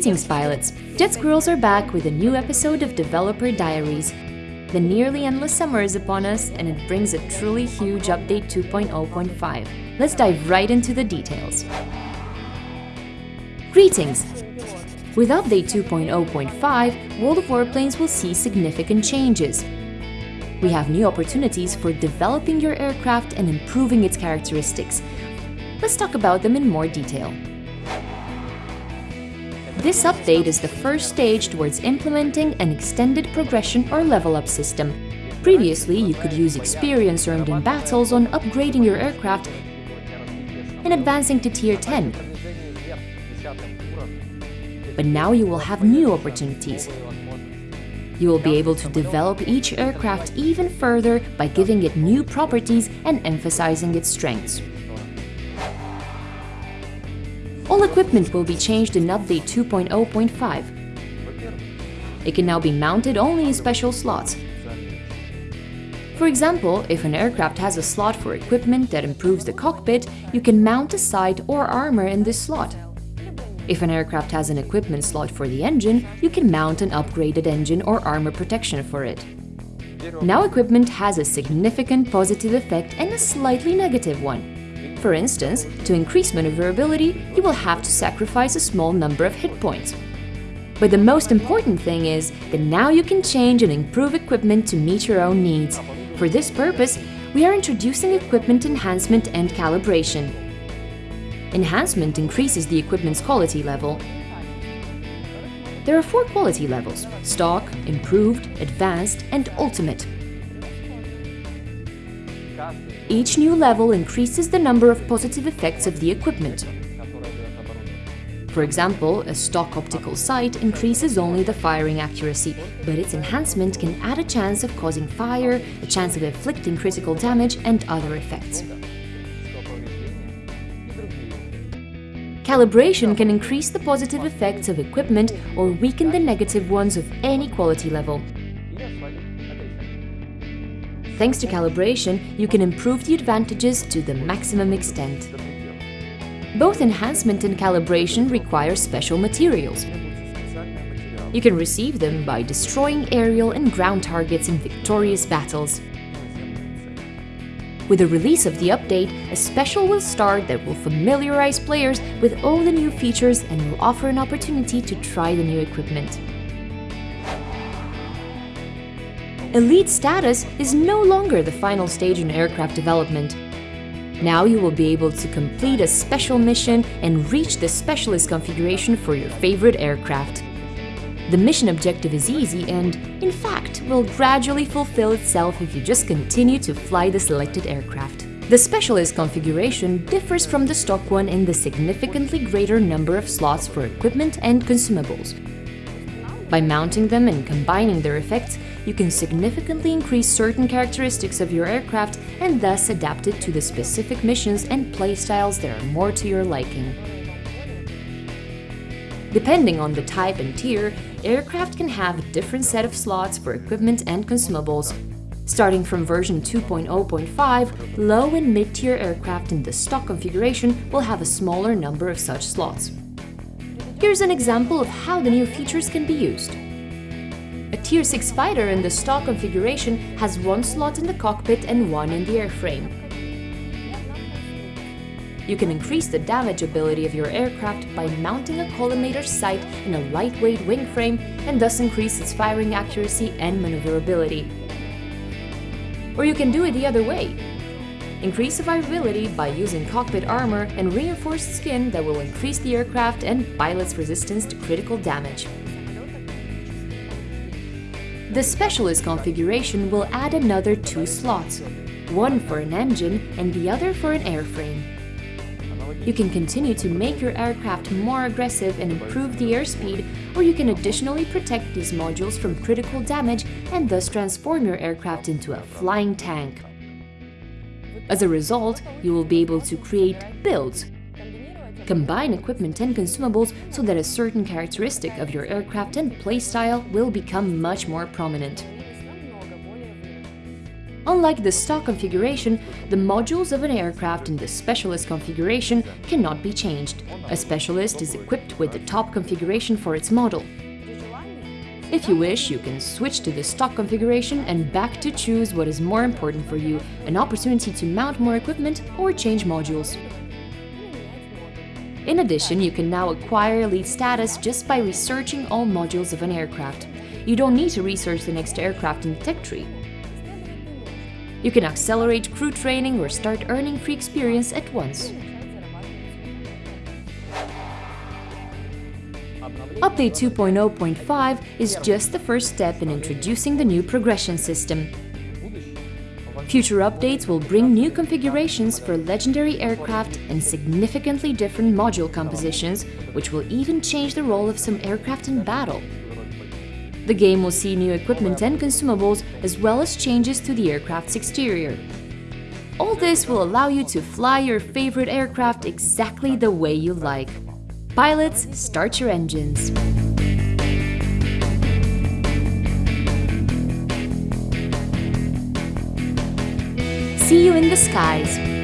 Greetings pilots! Jet Squirrels are back with a new episode of Developer Diaries. The nearly endless summer is upon us and it brings a truly huge update 2.0.5. Let's dive right into the details. Greetings! With update 2.0.5, World of Warplanes will see significant changes. We have new opportunities for developing your aircraft and improving its characteristics. Let's talk about them in more detail. This update is the first stage towards implementing an extended progression or level up system. Previously, you could use experience earned in battles on upgrading your aircraft and advancing to Tier 10. But now you will have new opportunities. You will be able to develop each aircraft even further by giving it new properties and emphasizing its strengths. All equipment will be changed in Update 2.0.5. It can now be mounted only in special slots. For example, if an aircraft has a slot for equipment that improves the cockpit, you can mount a sight or armor in this slot. If an aircraft has an equipment slot for the engine, you can mount an upgraded engine or armor protection for it. Now equipment has a significant positive effect and a slightly negative one. For instance, to increase maneuverability, you will have to sacrifice a small number of hit points. But the most important thing is that now you can change and improve equipment to meet your own needs. For this purpose, we are introducing equipment enhancement and calibration. Enhancement increases the equipment's quality level. There are four quality levels – stock, improved, advanced and ultimate. Each new level increases the number of positive effects of the equipment. For example, a stock optical sight increases only the firing accuracy, but its enhancement can add a chance of causing fire, a chance of inflicting critical damage and other effects. Calibration can increase the positive effects of equipment or weaken the negative ones of any quality level. Thanks to calibration, you can improve the advantages to the maximum extent. Both enhancement and calibration require special materials. You can receive them by destroying aerial and ground targets in victorious battles. With the release of the update, a special will start that will familiarize players with all the new features and will offer an opportunity to try the new equipment. Elite status is no longer the final stage in aircraft development. Now you will be able to complete a special mission and reach the specialist configuration for your favorite aircraft. The mission objective is easy and, in fact, will gradually fulfill itself if you just continue to fly the selected aircraft. The specialist configuration differs from the stock one in the significantly greater number of slots for equipment and consumables. By mounting them and combining their effects, you can significantly increase certain characteristics of your aircraft and thus adapt it to the specific missions and playstyles that are more to your liking. Depending on the type and tier, aircraft can have a different set of slots for equipment and consumables. Starting from version 2.0.5, low and mid-tier aircraft in the stock configuration will have a smaller number of such slots. Here's an example of how the new features can be used. A Tier 6 fighter in the stock configuration has one slot in the cockpit and one in the airframe. You can increase the damage ability of your aircraft by mounting a collimator sight in a lightweight wing frame and thus increase its firing accuracy and maneuverability. Or you can do it the other way. Increase survivability by using cockpit armor and reinforced skin that will increase the aircraft and pilot's resistance to critical damage. The Specialist configuration will add another two slots, one for an engine and the other for an airframe. You can continue to make your aircraft more aggressive and improve the airspeed, or you can additionally protect these modules from critical damage and thus transform your aircraft into a flying tank. As a result, you will be able to create builds Combine equipment and consumables so that a certain characteristic of your aircraft and playstyle will become much more prominent. Unlike the stock configuration, the modules of an aircraft in the Specialist configuration cannot be changed. A Specialist is equipped with the top configuration for its model. If you wish, you can switch to the stock configuration and back to choose what is more important for you, an opportunity to mount more equipment or change modules. In addition, you can now acquire elite status just by researching all modules of an aircraft. You don't need to research the next aircraft in the tech tree. You can accelerate crew training or start earning free experience at once. Update 2.0.5 is just the first step in introducing the new progression system. Future updates will bring new configurations for legendary aircraft and significantly different module compositions, which will even change the role of some aircraft in battle. The game will see new equipment and consumables, as well as changes to the aircraft's exterior. All this will allow you to fly your favorite aircraft exactly the way you like. Pilots, start your engines. See you in the skies!